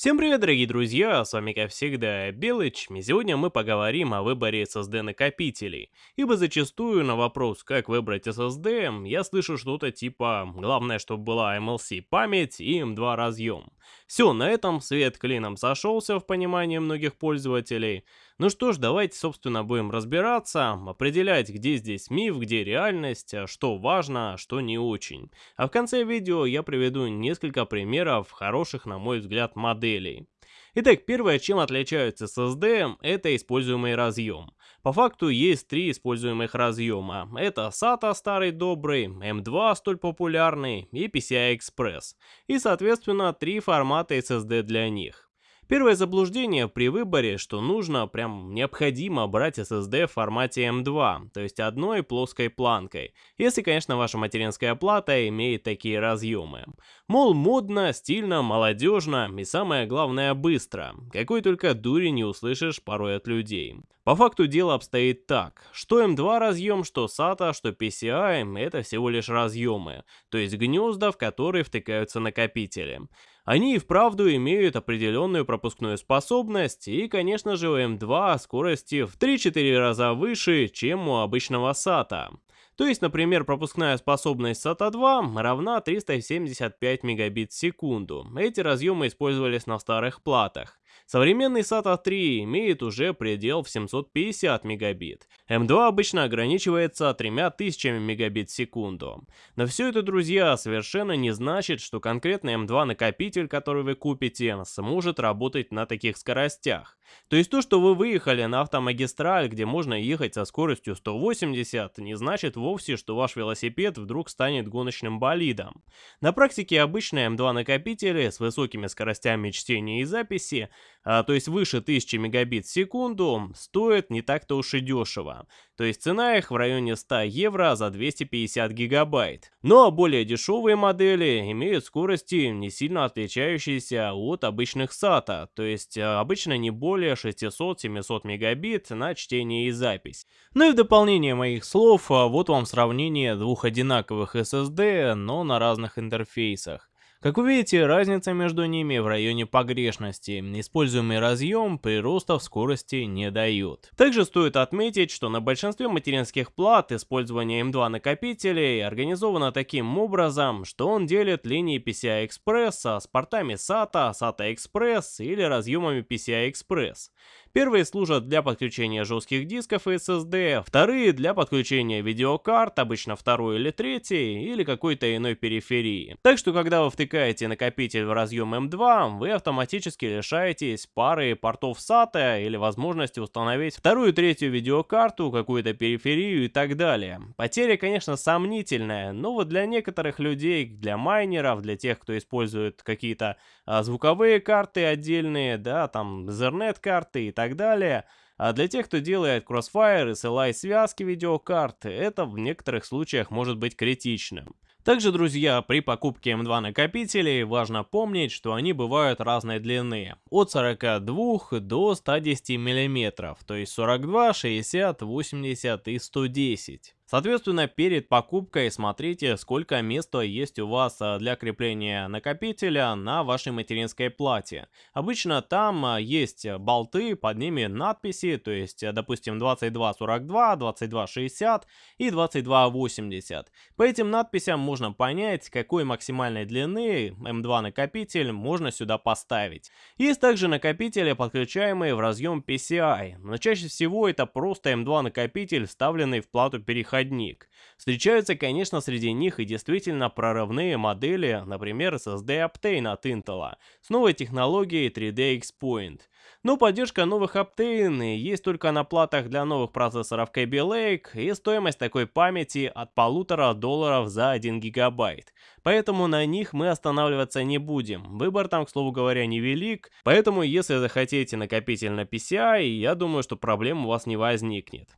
Всем привет, дорогие друзья, с вами как всегда Белыч, и сегодня мы поговорим о выборе SSD накопителей, ибо зачастую на вопрос, как выбрать SSD, я слышу что-то типа «главное, чтобы была MLC память и M2 разъем». Все, на этом свет клином сошелся в понимании многих пользователей. Ну что ж, давайте, собственно, будем разбираться, определять, где здесь миф, где реальность, что важно, а что не очень. А в конце видео я приведу несколько примеров хороших, на мой взгляд, моделей. Итак, первое, чем отличаются SSD, это используемый разъем. По факту есть три используемых разъема. Это SATA старый добрый, M2 столь популярный и PCI Express. И соответственно три формата SSD для них. Первое заблуждение при выборе, что нужно, прям необходимо брать SSD в формате M2, то есть одной плоской планкой, если, конечно, ваша материнская плата имеет такие разъемы. Мол, модно, стильно, молодежно и самое главное быстро, какой только дури не услышишь порой от людей. По факту дело обстоит так, что M2 разъем, что SATA, что PCI это всего лишь разъемы, то есть гнезда, в которые втыкаются накопители. Они и вправду имеют определенную пропускную способность и, конечно же, у M2 скорости в 3-4 раза выше, чем у обычного SATA. То есть, например, пропускная способность SATA 2 равна 375 мегабит в секунду. Эти разъемы использовались на старых платах. Современный SATA 3 имеет уже предел в 750 мегабит. M2 обычно ограничивается 3000 мегабит в секунду. Но все это, друзья, совершенно не значит, что конкретный M2 накопитель, который вы купите, сможет работать на таких скоростях. То есть то, что вы выехали на автомагистраль, где можно ехать со скоростью 180, не значит вовсе, что ваш велосипед вдруг станет гоночным болидом. На практике обычные M2 накопители с высокими скоростями чтения и записи а, то есть выше 1000 мегабит в секунду, стоят не так-то уж и дешево. То есть цена их в районе 100 евро за 250 гигабайт. А более дешевые модели имеют скорости, не сильно отличающиеся от обычных SATA, то есть а, обычно не более 600-700 мегабит на чтение и запись. Ну и в дополнение моих слов, а, вот вам сравнение двух одинаковых SSD, но на разных интерфейсах. Как вы видите, разница между ними в районе погрешности. Используемый разъем прироста в скорости не дают. Также стоит отметить, что на большинстве материнских плат использование M2 накопителей организовано таким образом, что он делит линии PCI Express с портами SATA, SATA Express или разъемами PCI Express. Первые служат для подключения жестких дисков и SSD, вторые для подключения видеокарт, обычно второй или третий, или какой-то иной периферии. Так что когда вы втыкаете накопитель в разъем M2, вы автоматически лишаетесь пары портов SATA или возможности установить вторую третью видеокарту, какую-то периферию и так далее. Потеря, конечно, сомнительная, но вот для некоторых людей, для майнеров, для тех, кто использует какие-то а, звуковые карты отдельные, да, там Ethernet карты и так далее. А для тех, кто делает Crossfire, SLI связки видеокарт, это в некоторых случаях может быть критичным. Также, друзья, при покупке M2 накопителей важно помнить, что они бывают разной длины, от 42 до 110 мм, то есть 42, 60, 80 и 110. Соответственно, перед покупкой смотрите, сколько места есть у вас а, для крепления накопителя на вашей материнской плате. Обычно там а, есть болты, под ними надписи, то есть, допустим, 2242, 2260 и 2280. По этим надписям можно понять, какой максимальной длины M2 накопитель можно сюда поставить. Есть также накопители, подключаемые в разъем PCI, но чаще всего это просто M2 накопитель, вставленный в плату перехода переходник. Встречаются, конечно, среди них и действительно прорывные модели, например, SSD Optane от Intel, с новой технологией 3D X-Point. Но поддержка новых Optane есть только на платах для новых процессоров Kaby Lake, и стоимость такой памяти от полутора долларов за 1 гигабайт. Поэтому на них мы останавливаться не будем. Выбор там, к слову говоря, невелик, поэтому если захотите накопитель на PCI, я думаю, что проблем у вас не возникнет.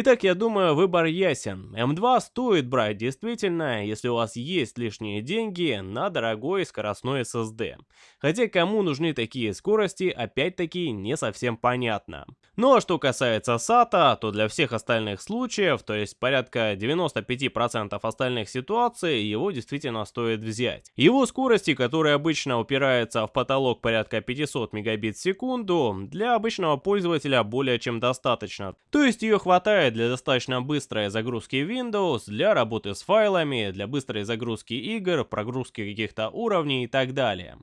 Итак, я думаю, выбор ясен. М2 стоит брать действительно, если у вас есть лишние деньги на дорогой скоростной SSD. Хотя кому нужны такие скорости, опять-таки не совсем понятно. Ну а что касается SATA, то для всех остальных случаев, то есть порядка 95% остальных ситуаций, его действительно стоит взять. Его скорости, которые обычно упираются в потолок порядка 500 мегабит в секунду, для обычного пользователя более чем достаточно. То есть ее хватает для достаточно быстрой загрузки Windows, для работы с файлами, для быстрой загрузки игр, прогрузки каких-то уровней и так далее.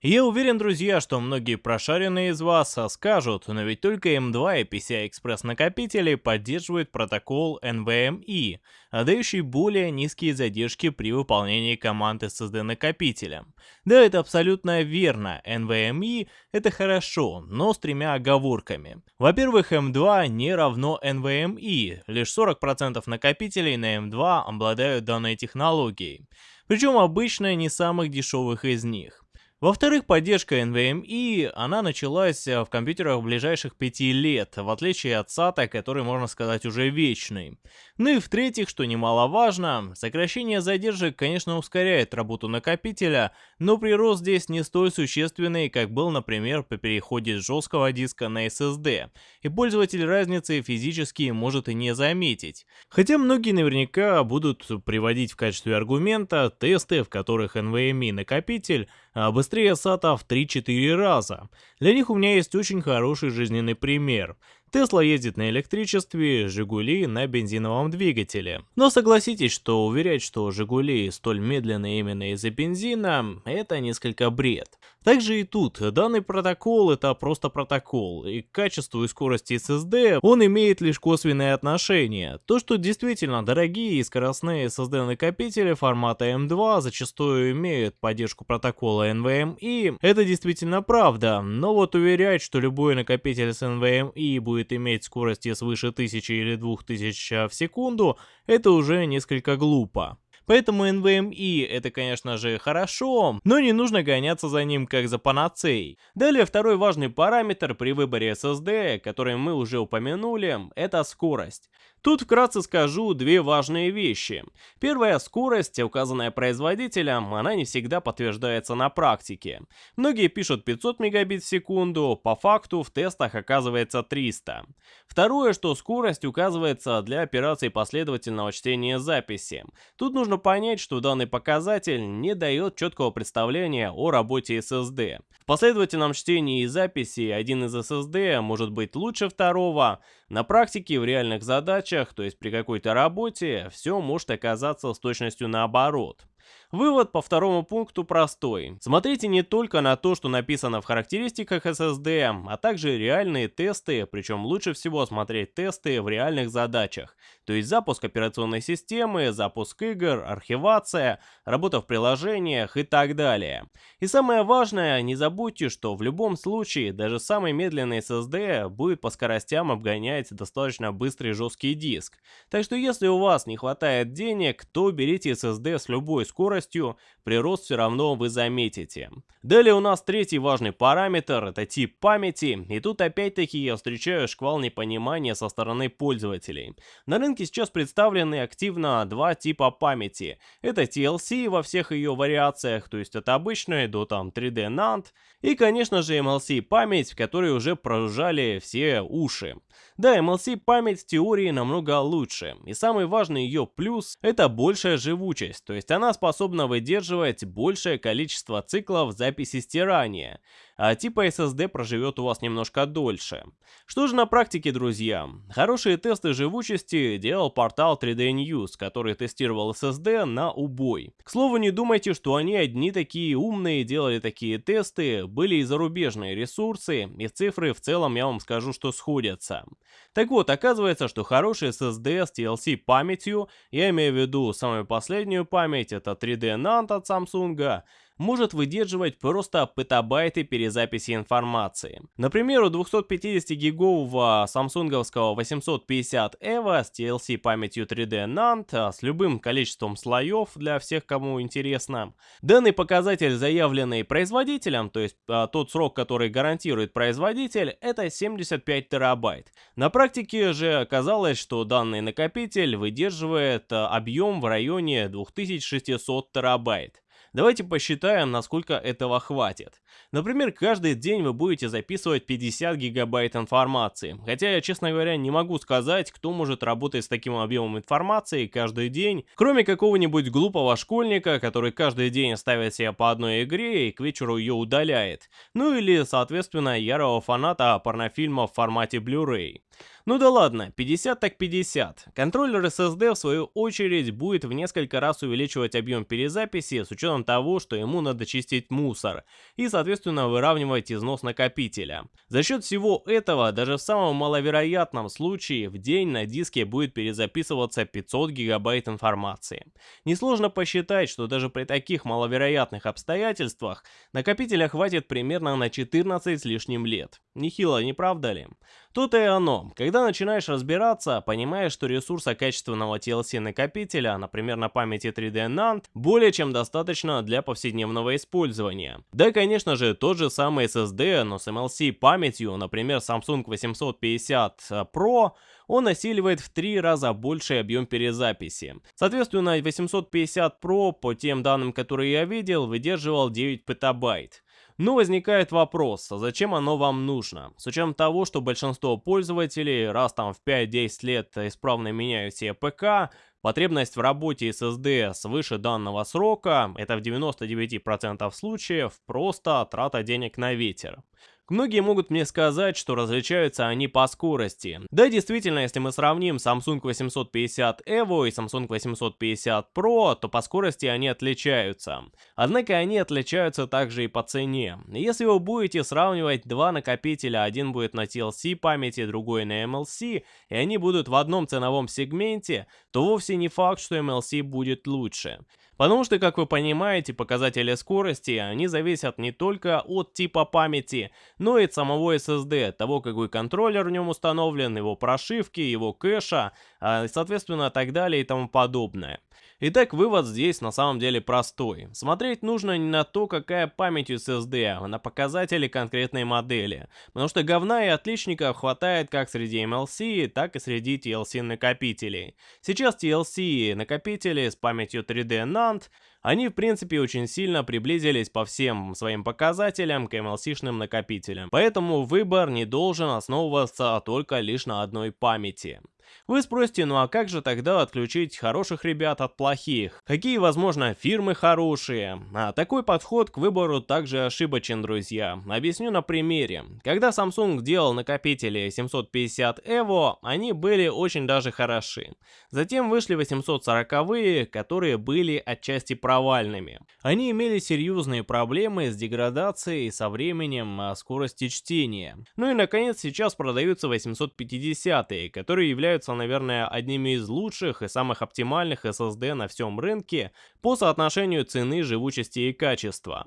Я уверен, друзья, что многие прошаренные из вас скажут, но ведь только M2 и PCI-Express накопители поддерживают протокол NVMe, дающий более низкие задержки при выполнении команд SSD накопителя. Да, это абсолютно верно, NVMe это хорошо, но с тремя оговорками. Во-первых, M2 не равно NVMe, лишь 40% накопителей на M2 обладают данной технологией. Причем обычно не самых дешевых из них. Во-вторых, поддержка NVMe, она началась э, в компьютерах ближайших 5 лет, в отличие от SATA, который, можно сказать, уже вечный. Ну и в-третьих, что немаловажно, сокращение задержек, конечно, ускоряет работу накопителя, но прирост здесь не столь существенный, как был, например, по переходе с жесткого диска на SSD, и пользователь разницы физически может и не заметить. Хотя многие наверняка будут приводить в качестве аргумента тесты, в которых NVMe накопитель а быстрее SATA в 3-4 раза. Для них у меня есть очень хороший жизненный пример. Тесла ездит на электричестве, Жигули на бензиновом двигателе. Но согласитесь, что уверять, что Жигули столь медленные именно из-за бензина, это несколько бред. Также и тут, данный протокол это просто протокол, и к качеству и скорости SSD он имеет лишь косвенное отношение. То, что действительно дорогие и скоростные SSD накопители формата M2 зачастую имеют поддержку протокола NVMe, это действительно правда, но вот уверять, что любой накопитель с NVMe будет будет иметь скорости свыше 1000 или 2000 в секунду, это уже несколько глупо. Поэтому NVMe это, конечно же, хорошо, но не нужно гоняться за ним как за панацеей. Далее второй важный параметр при выборе SSD, который мы уже упомянули, это скорость. Тут вкратце скажу две важные вещи. Первая скорость, указанная производителем, она не всегда подтверждается на практике. Многие пишут 500 мегабит в секунду, по факту в тестах оказывается 300. Второе, что скорость указывается для операций последовательного чтения записи. Тут нужно понять, что данный показатель не дает четкого представления о работе SSD. В последовательном чтении и записи один из SSD может быть лучше второго. На практике в реальных задачах, то есть при какой-то работе, все может оказаться с точностью наоборот. Вывод по второму пункту простой. Смотрите не только на то, что написано в характеристиках SSD, а также реальные тесты, причем лучше всего смотреть тесты в реальных задачах. То есть запуск операционной системы, запуск игр, архивация, работа в приложениях и так далее. И самое важное, не забудьте, что в любом случае даже самый медленный SSD будет по скоростям обгонять достаточно быстрый жесткий диск. Так что если у вас не хватает денег, то берите SSD с любой скоростью скоростью, прирост все равно вы заметите. Далее у нас третий важный параметр, это тип памяти, и тут опять-таки я встречаю шквал непонимания со стороны пользователей. На рынке сейчас представлены активно два типа памяти. Это TLC во всех ее вариациях, то есть от обычной до там 3D NAND, и конечно же MLC память, в которой уже прожужжали все уши. Да, MLC память в теории намного лучше, и самый важный ее плюс это большая живучесть, то есть она способна способна выдерживать большее количество циклов записи стирания, а типа SSD проживет у вас немножко дольше. Что же на практике, друзья? Хорошие тесты живучести делал портал 3D News, который тестировал SSD на убой. К слову, не думайте, что они одни такие умные делали такие тесты, были и зарубежные ресурсы, и цифры в целом я вам скажу, что сходятся. Так вот, оказывается, что хороший SSD с TLC памятью, я имею в виду самую последнюю память, это 3D NAND от Samsung, может выдерживать просто петабайты перезаписи информации. Например, у 250-гигового самсунговского 850 EVO с TLC памятью 3D NAND а с любым количеством слоев для всех, кому интересно. Данный показатель, заявленный производителем, то есть а, тот срок, который гарантирует производитель, это 75 терабайт. На практике же оказалось, что данный накопитель выдерживает а, объем в районе 2600 терабайт. Давайте посчитаем, насколько этого хватит. Например, каждый день вы будете записывать 50 гигабайт информации. Хотя я, честно говоря, не могу сказать, кто может работать с таким объемом информации каждый день, кроме какого-нибудь глупого школьника, который каждый день ставит себе по одной игре и к вечеру ее удаляет. Ну или, соответственно, ярого фаната порнофильма в формате Blu-ray. Ну да ладно, 50 так 50. Контроллер SSD в свою очередь будет в несколько раз увеличивать объем перезаписи с учетом того, что ему надо чистить мусор и соответственно выравнивать износ накопителя. За счет всего этого, даже в самом маловероятном случае, в день на диске будет перезаписываться 500 гигабайт информации. Несложно посчитать, что даже при таких маловероятных обстоятельствах накопителя хватит примерно на 14 с лишним лет. Нехило, не правда ли? То-то и оно. Когда начинаешь разбираться, понимаешь, что ресурса качественного TLC накопителя, например на памяти 3D NAND, более чем достаточно для повседневного использования. Да, конечно же, тот же самый SSD, но с MLC памятью, например Samsung 850 Pro, он осиливает в три раза больший объем перезаписи. Соответственно, 850 Pro, по тем данным, которые я видел, выдерживал 9 петабайт. Но возникает вопрос, а зачем оно вам нужно? С учетом того, что большинство пользователей раз там в 5-10 лет исправно меняют себе ПК, Потребность в работе SSD свыше данного срока – это в 99% случаев просто трата денег на ветер. Многие могут мне сказать, что различаются они по скорости. Да, действительно, если мы сравним Samsung 850 EVO и Samsung 850 Pro, то по скорости они отличаются. Однако они отличаются также и по цене. Если вы будете сравнивать два накопителя, один будет на TLC памяти, другой на MLC, и они будут в одном ценовом сегменте, то вовсе не факт, что MLC будет лучше. Потому что, как вы понимаете, показатели скорости, они зависят не только от типа памяти, но и от самого SSD, того, какой контроллер в нем установлен, его прошивки, его кэша, соответственно, так далее и тому подобное. Итак, вывод здесь на самом деле простой. Смотреть нужно не на то, какая память SSD, а на показатели конкретной модели. Потому что говна и отличников хватает как среди MLC, так и среди TLC накопителей. Сейчас TLC накопители с памятью 3D NAND они в принципе очень сильно приблизились по всем своим показателям к MLC-шным накопителям. Поэтому выбор не должен основываться только лишь на одной памяти. Вы спросите, ну а как же тогда отключить хороших ребят от плохих? Какие, возможно, фирмы хорошие? А такой подход к выбору также ошибочен, друзья. Объясню на примере. Когда Samsung делал накопители 750 EVO, они были очень даже хороши. Затем вышли 840-е, которые были отчасти провальными. Они имели серьезные проблемы с деградацией со временем а, скорости чтения. Ну и наконец сейчас продаются 850-е, которые являются являются, наверное, одними из лучших и самых оптимальных SSD на всем рынке по соотношению цены, живучести и качества.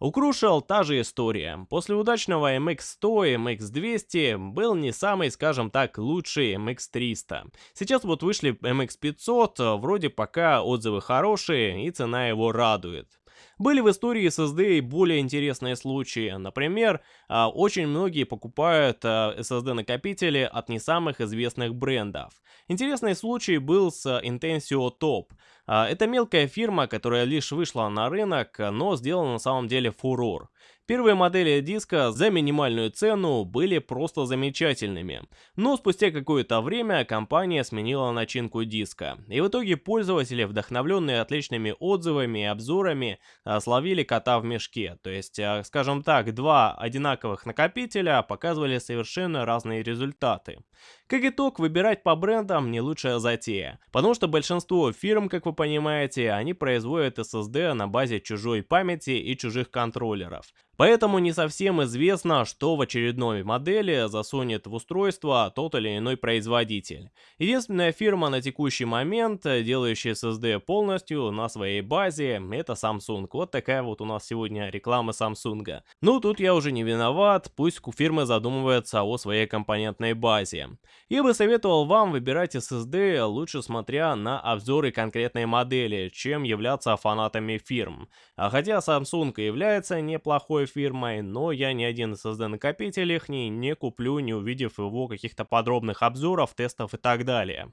У Crucial та же история. После удачного MX100 и MX200 был не самый, скажем так, лучший MX300. Сейчас вот вышли MX500, вроде пока отзывы хорошие и цена его радует. Были в истории SSD и более интересные случаи. Например, а, очень многие покупают SSD-накопители а, от не самых известных брендов. Интересный случай был с Intensio Top. А, это мелкая фирма, которая лишь вышла на рынок, но сделала на самом деле фурор. Первые модели диска за минимальную цену были просто замечательными, но спустя какое-то время компания сменила начинку диска, и в итоге пользователи, вдохновленные отличными отзывами и обзорами, а, словили кота в мешке, то есть, а, скажем так, два одинаковых накопителя показывали совершенно разные результаты. Как итог, выбирать по брендам не лучшая затея, потому что большинство фирм, как вы понимаете, они производят SSD на базе чужой памяти и чужих контроллеров. Поэтому не совсем известно, что в очередной модели засунет в устройство тот или иной производитель. Единственная фирма на текущий момент, делающая SSD полностью на своей базе, это Samsung. Вот такая вот у нас сегодня реклама Samsung. Ну, тут я уже не виноват, пусть фирмы задумываются о своей компонентной базе. Я бы советовал вам выбирать SSD лучше смотря на обзоры конкретной модели, чем являться фанатами фирм. А хотя Samsung является неплохой фирмой, но я ни один SSD-накопитель их не, куплю, не увидев его каких-то подробных обзоров, тестов и так далее.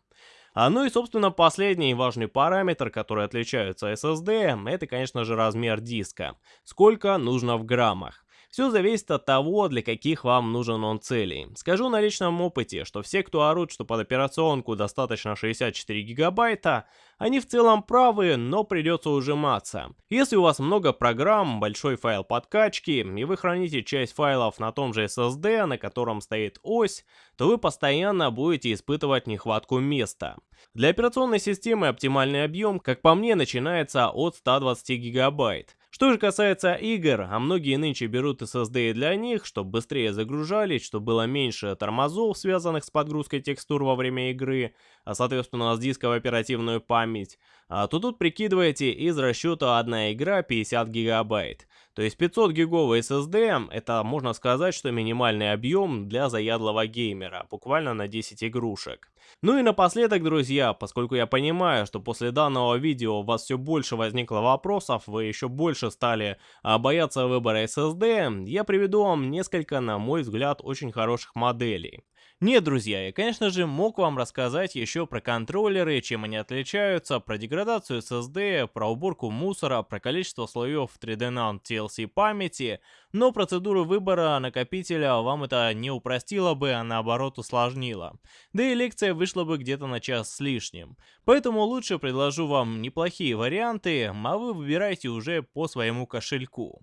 А ну и, собственно, последний важный параметр, который отличается SSD, это, конечно же, размер диска. Сколько нужно в граммах. Все зависит от того, для каких вам нужен он целей. Скажу на личном опыте, что все, кто орут, что под операционку достаточно 64 гигабайта, они в целом правы, но придется ужиматься. Если у вас много программ, большой файл подкачки, и вы храните часть файлов на том же SSD, на котором стоит ось, то вы постоянно будете испытывать нехватку места. Для операционной системы оптимальный объем, как по мне, начинается от 120 гигабайт. Что же касается игр, а многие нынче берут SSD для них, чтобы быстрее загружались, чтобы было меньше тормозов, связанных с подгрузкой текстур во время игры, а соответственно с диска в оперативную память, а то тут прикидываете из расчета одна игра 50 гигабайт. То есть 500 гиговый SSD, это можно сказать, что минимальный объем для заядлого геймера, буквально на 10 игрушек. Ну и напоследок, друзья, поскольку я понимаю, что после данного видео у вас все больше возникло вопросов, вы еще больше стали а, бояться выбора SSD, я приведу вам несколько, на мой взгляд, очень хороших моделей. Нет, друзья, я, конечно же, мог вам рассказать еще про контроллеры, чем они отличаются, про деградацию SSD, про уборку мусора, про количество слоев 3D NAND TLC памяти, но процедуру выбора накопителя вам это не упростило бы, а наоборот усложнило. Да и лекция вышла бы где-то на час с лишним. Поэтому лучше предложу вам неплохие варианты, а вы выбирайте уже по своему кошельку.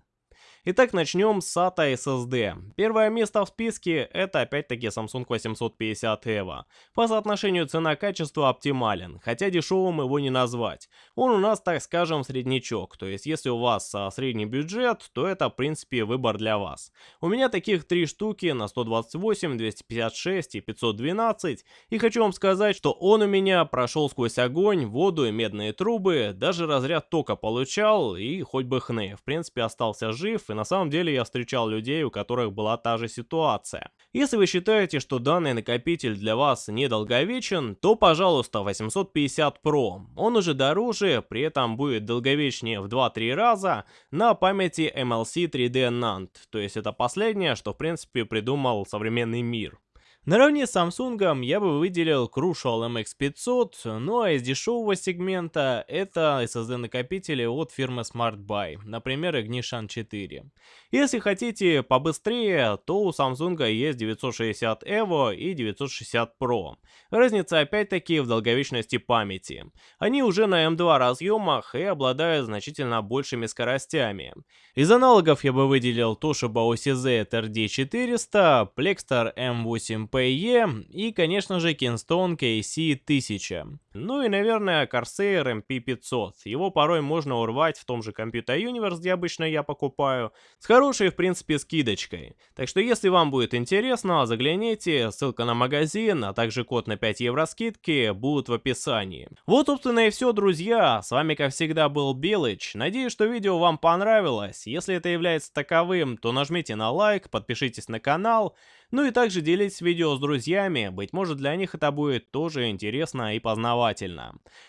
Итак, начнем с SATA SSD. Первое место в списке это опять-таки Samsung 850 EVO. По соотношению цена-качество оптимален, хотя дешевым его не назвать. Он у нас, так скажем, среднячок, то есть если у вас а, средний бюджет, то это в принципе выбор для вас. У меня таких три штуки на 128, 256 и 512, и хочу вам сказать, что он у меня прошел сквозь огонь, воду и медные трубы, даже разряд тока получал и хоть бы хны, в принципе остался жив и на самом деле я встречал людей, у которых была та же ситуация. Если вы считаете, что данный накопитель для вас недолговечен, то пожалуйста 850 Pro. Он уже дороже, при этом будет долговечнее в 2-3 раза на памяти MLC 3D NAND, то есть это последнее, что в принципе придумал современный мир. Наравне с Samsung я бы выделил Crucial MX500, ну а из дешевого сегмента это SSD накопители от фирмы SmartBuy, например Ignition 4. Если хотите побыстрее, то у Samsung есть 960 EVO и 960 Pro. Разница опять-таки в долговечности памяти. Они уже на M2 разъемах и обладают значительно большими скоростями. Из аналогов я бы выделил Toshiba OCZ RD400, Plextor M8 PE и, конечно же, Kingston KC1000. Ну и, наверное, Corsair MP500. Его порой можно урвать в том же Computer Universe, где обычно я покупаю, с хорошей, в принципе, скидочкой. Так что, если вам будет интересно, загляните, ссылка на магазин, а также код на 5 евро скидки будут в описании. Вот, собственно, и все, друзья. С вами, как всегда, был Белыч. Надеюсь, что видео вам понравилось. Если это является таковым, то нажмите на лайк, подпишитесь на канал. Ну и также делитесь видео с друзьями, быть может для них это будет тоже интересно и познавательно.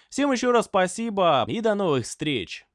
Всем еще раз спасибо и до новых встреч!